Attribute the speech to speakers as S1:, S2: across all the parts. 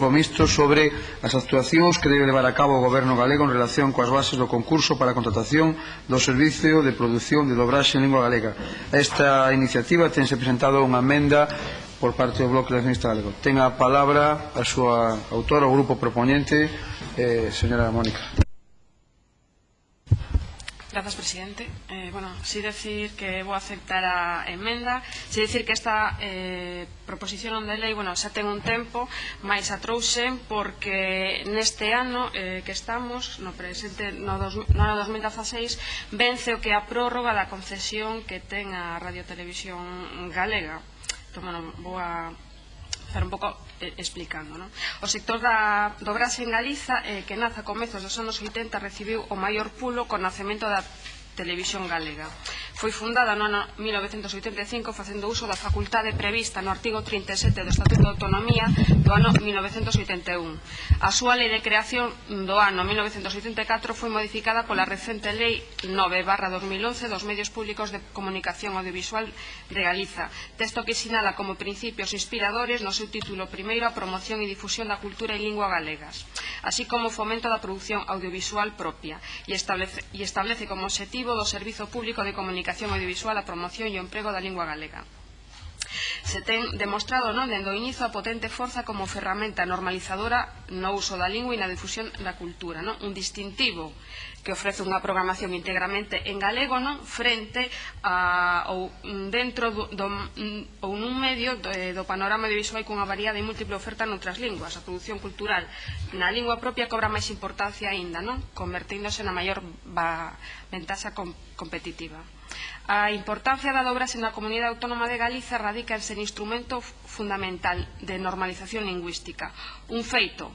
S1: Grupo Mixto sobre as actuacións que debe levar a cabo o Goberno galego en relación coas bases do concurso para a contratación do Servicio de Produción de Dobraxe en Lingua Galega. Esta iniciativa tense presentado unha amenda por parte do Bloque Nacionalista Galego. Ten a palabra a súa autora, o grupo proponente, eh, señora Mónica.
S2: Grazas, presidente. Eh, bueno, si decir que vou aceptar a emenda, si decir que esta eh, proposición de lei, bueno, xa ten un tempo, máis a trouxen porque neste ano eh, que estamos, no presente, no, dos, no ano 2016, vence o que a prórroga da concesión que ten a Radiotelevisión Galega. Entón, bueno, vou a estar un pouco eh, explicando. Non? O sector da, do brase en Galiza, eh, que naza a comezos dos anos 80, recibiu o maior pulo con nacemento da Televisión Galega. Foi fundada no ano 1985 facendo uso da facultade prevista no artigo 37 do Estatuto de Autonomía do ano 1981. A súa lei de creación do ano 1984 foi modificada pola recente lei 9 barra 2011 dos medios públicos de comunicación audiovisual de Galiza, texto que sinala como principios inspiradores no seu título primeiro a promoción e difusión da cultura e lingua galegas así como o fomento da produción audiovisual propia e establece, e establece como objetivo do Servizo Público de Comunicación Audiovisual a promoción e o emprego da lingua galega. Se ten demostrado non dende o inicio a potente forza como ferramenta normalizadora no uso da lingua e na difusión da cultura, non? un distintivo que ofrece unha programación íntegramente en galego non frente a, ou dentro do, do, ou nun medio do, eh, do panorama audiovisual cunha variedade e múltiple oferta noutras linguas. A produción cultural na lingua propia cobra máis importancia aínda, non? convertíndose na maior ventaxa com, competitiva. A importancia da dobras na Comunidade Autónoma de Galiza radica en ser instrumento fundamental de normalización lingüística. Un feito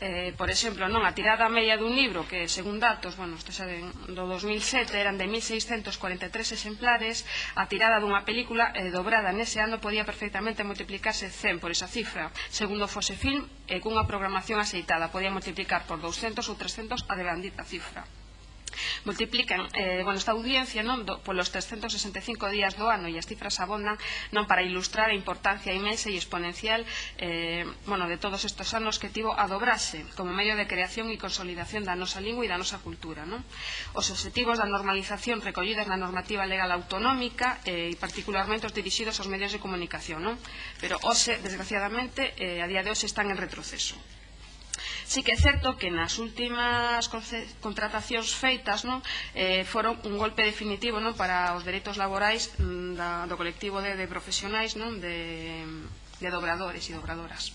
S2: eh, por exemplo, non a tirada media dun libro que, según datos, bueno, isto xa de, do 2007 eran de 1643 exemplares, a tirada dunha película eh, dobrada nese ano podía perfectamente multiplicarse 100 por esa cifra. Segundo fose film, e cunha programación aceitada podía multiplicar por 200 ou 300 a devandita cifra multiplican eh, bueno, esta audiencia non, do, polos 365 días do ano e as cifras abondan non para ilustrar a importancia imensa e exponencial eh, bueno, de todos estes anos que tivo a dobrase como medio de creación e consolidación da nosa lingua e da nosa cultura. Non? Os objetivos da normalización recollidas na normativa legal autonómica eh, e particularmente os dirixidos aos medios de comunicación. Non? Pero hoxe, desgraciadamente, eh, a día de hoxe están en retroceso sí que é certo que nas últimas contratacións feitas non eh, foron un golpe definitivo non para os dereitos laborais mm, da, do colectivo de, de profesionais non de, de dobradores e dobradoras.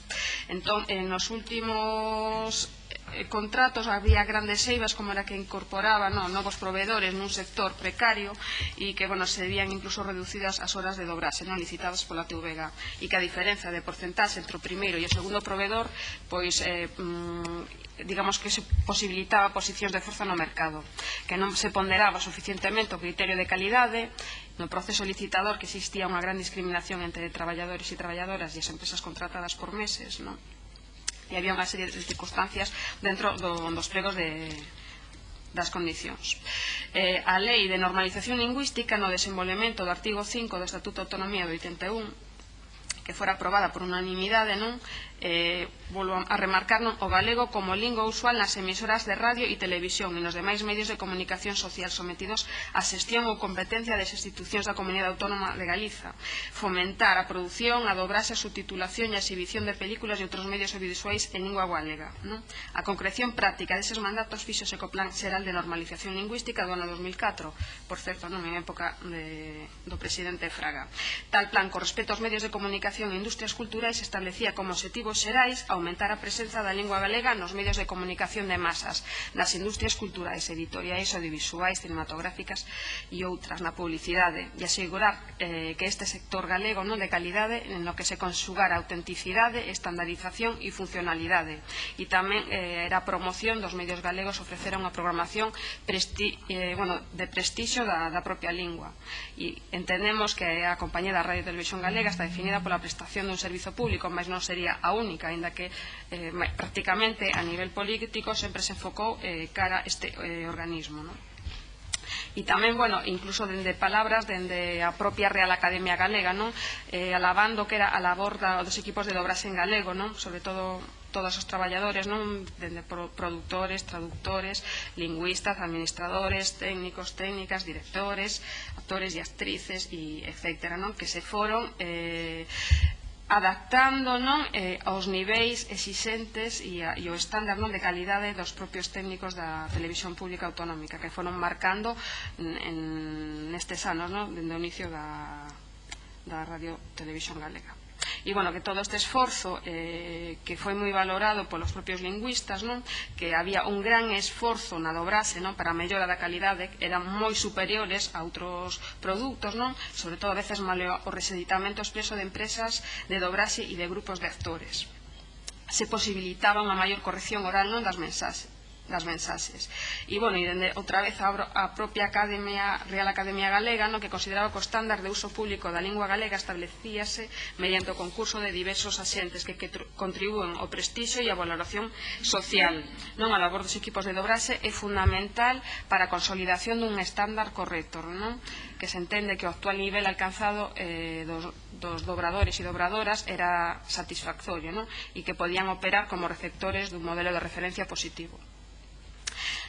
S2: Entón, en nos últimos eh, contratos, había grandes eivas como era que incorporaba no, novos proveedores nun sector precario e que bueno, se vían incluso reducidas as horas de dobrase non licitadas pola TVG e que a diferenza de porcentaxe entre o primeiro e o segundo proveedor pois eh, mm, digamos que se posibilitaba posicións de forza no mercado, que non se ponderaba suficientemente o criterio de calidade no proceso licitador que existía unha gran discriminación entre traballadores e traballadoras e as empresas contratadas por meses, non? e había unha serie de circunstancias dentro do, dos pregos de, das condicións. Eh, a Lei de Normalización Lingüística no desenvolvemento do artigo 5 do Estatuto de Autonomía do 81 que fora aprobada por unanimidade, non? Eh, volvo a remarcar non, o galego como lingua usual nas emisoras de radio e televisión e nos demais medios de comunicación social sometidos á xestión ou competencia das institucións da Comunidade Autónoma de Galiza. Fomentar a produción, a dobraxe, a subtitulación e a exhibición de películas e outros medios audiovisuais en lingua galega. Non? A concreción práctica deses mandatos fixose co Plan Xeral de Normalización Lingüística do ano 2004, por certo, non en época de, do presidente Fraga. Tal plan, co respecto aos medios de comunicación Comunicación e Industrias Culturais establecía como objetivos xerais aumentar a presenza da lingua galega nos medios de comunicación de masas, nas industrias culturais, editoriais, audiovisuais, cinematográficas e outras na publicidade, e asegurar eh, que este sector galego non de calidade en lo que se consugara autenticidade, estandarización e funcionalidade. E tamén eh, era a promoción dos medios galegos ofrecer unha programación presti, eh, bueno, de prestixio da, da propia lingua. E entendemos que a compañía da Radio Televisión Galega está definida pola prestación dun servizo público, mas non sería a única, aínda que eh, prácticamente a nivel político sempre se enfocou eh, cara este eh, organismo. Non? e tamén, bueno, incluso dende palabras dende a propia Real Academia Galega, non? Eh, alabando que era a labor da, dos equipos de dobras en galego, non? Sobre todo todos os traballadores, non? Dende produtores, traductores, lingüistas, administradores, técnicos, técnicas, directores, actores e actrices, e etcétera, non? Que se foron eh, adaptando non eh, aos niveis exixentes e, a, e o estándar non de calidade dos propios técnicos da Televisión Pública Autonómica que foron marcando en, en nestes anos non, dende o inicio da, da Radio Televisión Galega e, bueno, que todo este esforzo eh, que foi moi valorado polos propios lingüistas, non? que había un gran esforzo na dobrase non? para a mellora da calidade, eran moi superiores a outros produtos, non? sobre todo a veces maleo o reseditamento expreso de empresas de dobrase e de grupos de actores se posibilitaba unha maior corrección oral non das mensaxes das mensaxes. E, bueno, e dende, outra vez a, a propia Academia, Real Academia Galega, no que consideraba que o estándar de uso público da lingua galega establecíase mediante o concurso de diversos axentes que, que contribúen ao prestixo e a valoración social. Non a labor dos equipos de dobraxe é fundamental para a consolidación dun estándar correcto, non? que se entende que o actual nivel alcanzado eh, dos, dos dobradores e dobradoras era satisfactorio non? e que podían operar como receptores dun modelo de referencia positivo.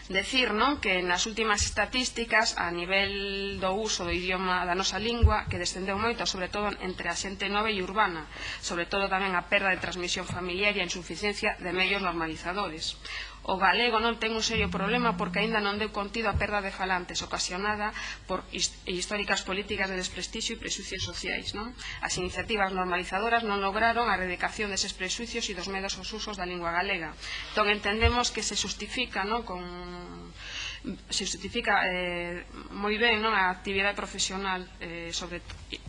S2: Decir non que nas últimas estatísticas a nivel do uso do idioma da nosa lingua que descendeu moito, sobre todo entre a xente nova e urbana, sobre todo tamén a perda de transmisión familiar e a insuficiencia de medios normalizadores. O galego non ten un serio problema porque aínda non deu contido a perda de falantes ocasionada por históricas políticas de desprestixio e presuicios sociais. Non? As iniciativas normalizadoras non lograron a erradicación deses presuicios e dos medos aos usos da lingua galega. Entón entendemos que se justifica non? con se justifica eh, moi ben non a actividade profesional eh, sobre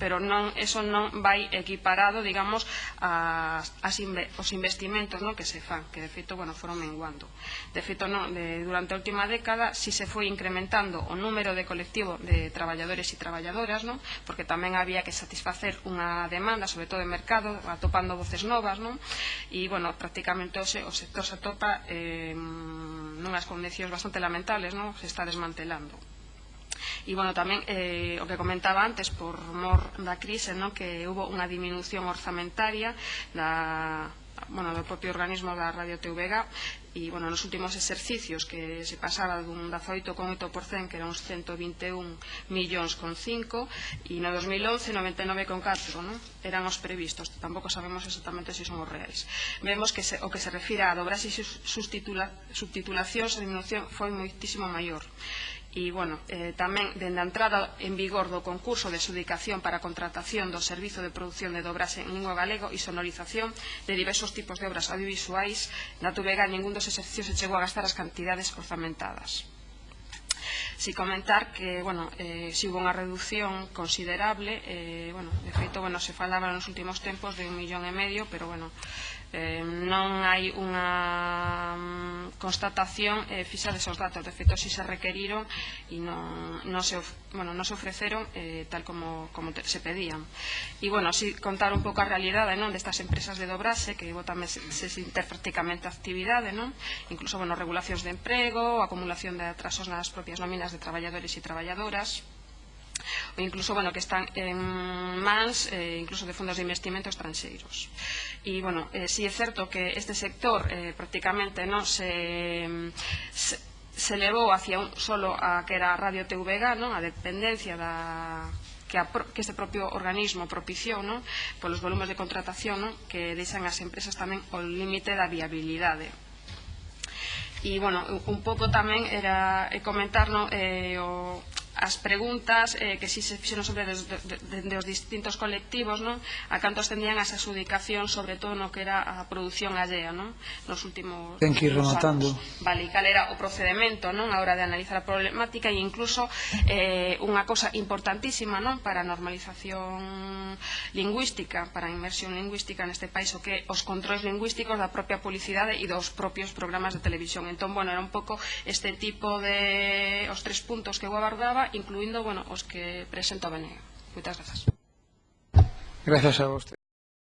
S2: pero non eso non vai equiparado digamos a, as inve, os investimentos non que se fan que de feito bueno foron menguando. De feito non de, durante a última década si se foi incrementando o número de colectivo de traballadores e traballadoras non porque tamén había que satisfacer unha demanda sobre todo de mercado atopando voces novas non e bueno prácticamente o, se, o sector se atopa eh, nunhas condicións bastante lamentables, non? se está desmantelando. E, bueno, tamén eh, o que comentaba antes por mor da crise, ¿no? que hubo unha diminución orzamentaria da, bueno, do propio organismo da Radio Teuvega e bueno, nos últimos exercicios que se pasaba dun 18,8% que eran uns 121 millóns con 5 e no 2011 99,4 non? eran os previstos. Tampouco sabemos exactamente se son os reais vemos que se, o que se refira a dobras e subtitula, subtitulacións a diminución foi moitísimo maior E, bueno, eh, tamén, dende a entrada en vigor do concurso de xudicación para a contratación do Servizo de Producción de Dobraxe en Lingua Galego e sonorización de diversos tipos de obras audiovisuais, na Tubega ningún dos exercicios se chegou a gastar as cantidades orzamentadas. Si comentar que, bueno, eh, si hubo unha reducción considerable, eh, bueno, de feito, bueno, se falaba nos últimos tempos de un millón e medio, pero, bueno, eh, non hai unha mm, constatación eh, fixa desos datos, de feito, si se requeriron e non, non, se, bueno, non se ofreceron eh, tal como, como te, se pedían. E, bueno, si contar un pouco a realidade non destas empresas de dobrase, que tamén se, se inter prácticamente actividade, non? incluso, bueno, regulacións de emprego, acumulación de atrasos nas propias nóminas de traballadores e traballadoras, ou incluso, bueno, que están en mans, eh, incluso de fondos de investimento estranxeiros. E, bueno, eh, si é certo que este sector eh, prácticamente non se, se se levou hacia un solo a que era a Radio TVG, non? a dependencia da que, a, que este propio organismo propiciou non? polos volumes de contratación non? que deixan as empresas tamén o límite da viabilidade E, bueno, un pouco tamén era eh, comentar no, eh, o, as preguntas eh, que si se fixeron sobre des, de, de, de os distintos colectivos non? a canto tendían as adjudicacións sobre todo no que era a produción allea non? nos últimos
S1: Ten que ir rematando
S2: vale, cal era o procedimento non? a hora de analizar a problemática e incluso eh, unha cosa importantísima non? para a normalización lingüística para a inmersión lingüística neste país o que os controles lingüísticos da propia publicidade e dos propios programas de televisión entón, bueno, era un pouco este tipo de os tres puntos que eu abordaba Incluindo, bueno, os que presento a presentaban. Moitas grazas.
S1: Grazas a vostede.